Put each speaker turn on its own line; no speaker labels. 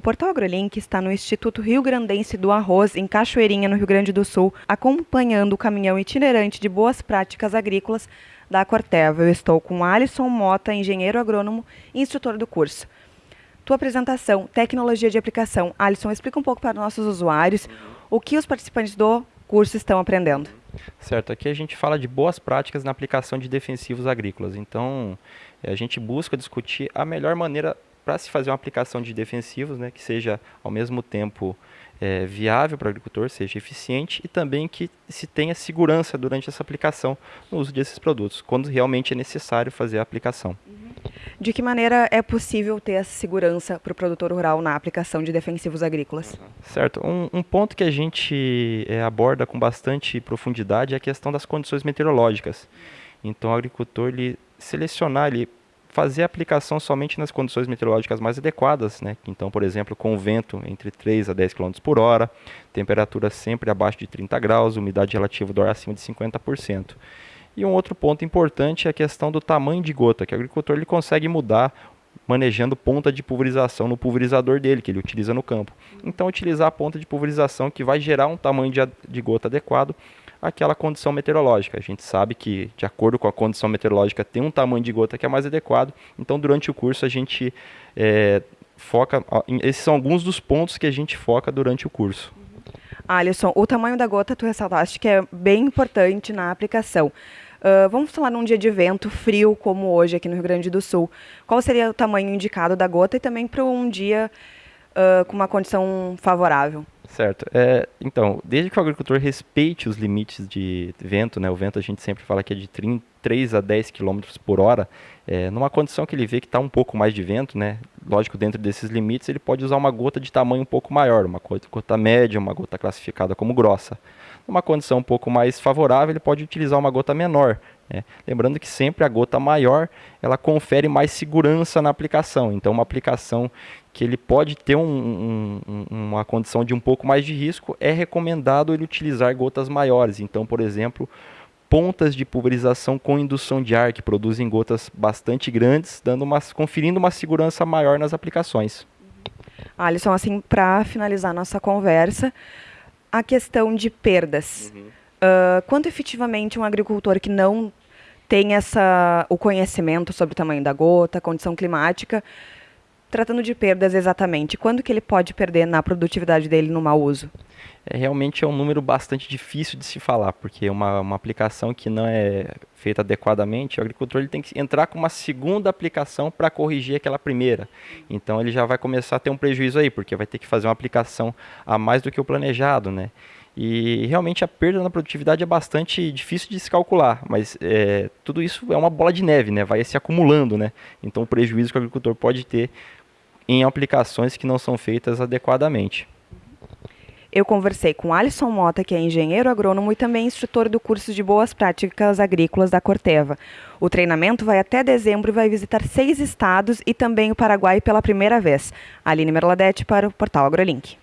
O Portal AgroLink está no Instituto Rio Grandense do Arroz, em Cachoeirinha, no Rio Grande do Sul, acompanhando o caminhão itinerante de boas práticas agrícolas da Corteva. Eu estou com Alisson Mota, engenheiro agrônomo e instrutor do curso. Tua apresentação, tecnologia de aplicação. Alisson, explica um pouco para nossos usuários o que os participantes do curso estão aprendendo.
Certo, aqui a gente fala de boas práticas na aplicação de defensivos agrícolas. Então, a gente busca discutir a melhor maneira para se fazer uma aplicação de defensivos, né, que seja ao mesmo tempo é, viável para o agricultor, seja eficiente e também que se tenha segurança durante essa aplicação no uso desses produtos, quando realmente é necessário fazer a aplicação.
Uhum. De que maneira é possível ter essa segurança para o produtor rural na aplicação de defensivos agrícolas?
Certo. Um, um ponto que a gente é, aborda com bastante profundidade é a questão das condições meteorológicas. Então, o agricultor ele selecionar, ele fazer a aplicação somente nas condições meteorológicas mais adequadas, né? Então, por exemplo, com vento entre 3 a 10 km por hora, temperatura sempre abaixo de 30 graus, umidade relativa do ar acima de 50%. E um outro ponto importante é a questão do tamanho de gota, que o agricultor ele consegue mudar manejando ponta de pulverização no pulverizador dele, que ele utiliza no campo. Então, utilizar a ponta de pulverização que vai gerar um tamanho de, de gota adequado àquela condição meteorológica. A gente sabe que, de acordo com a condição meteorológica, tem um tamanho de gota que é mais adequado. Então, durante o curso, a gente é, foca. Esses são alguns dos pontos que a gente foca durante o curso.
Alisson, o tamanho da gota tu ressaltaste que é bem importante na aplicação. Uh, vamos falar num dia de vento frio como hoje aqui no Rio Grande do Sul. Qual seria o tamanho indicado da gota e também para um dia uh, com uma condição favorável?
Certo. É, então, desde que o agricultor respeite os limites de vento, né, o vento a gente sempre fala que é de 30, 3 a 10 km por hora, é, numa condição que ele vê que está um pouco mais de vento, né, lógico, dentro desses limites, ele pode usar uma gota de tamanho um pouco maior, uma gota média, uma gota classificada como grossa. Numa condição um pouco mais favorável, ele pode utilizar uma gota menor, né? Lembrando que sempre a gota maior ela confere mais segurança na aplicação. Então, uma aplicação que ele pode ter um, um, uma condição de um pouco mais de risco, é recomendado ele utilizar gotas maiores. Então, por exemplo, pontas de pulverização com indução de ar, que produzem gotas bastante grandes, dando uma, conferindo uma segurança maior nas aplicações.
Alisson, assim, para finalizar nossa conversa, a questão de perdas. Uhum. Uh, quanto efetivamente um agricultor que não tem essa, o conhecimento sobre o tamanho da gota, condição climática, tratando de perdas exatamente, quando que ele pode perder na produtividade dele no mau uso?
É, realmente é um número bastante difícil de se falar, porque uma, uma aplicação que não é feita adequadamente, o agricultor ele tem que entrar com uma segunda aplicação para corrigir aquela primeira. Então ele já vai começar a ter um prejuízo aí, porque vai ter que fazer uma aplicação a mais do que o planejado, né? E realmente a perda na produtividade é bastante difícil de se calcular, mas é, tudo isso é uma bola de neve, né? vai se acumulando. Né? Então o prejuízo que o agricultor pode ter em aplicações que não são feitas adequadamente.
Eu conversei com Alisson Mota, que é engenheiro agrônomo e também instrutor do curso de Boas Práticas Agrícolas da Corteva. O treinamento vai até dezembro e vai visitar seis estados e também o Paraguai pela primeira vez. Aline Merladete para o Portal AgroLink.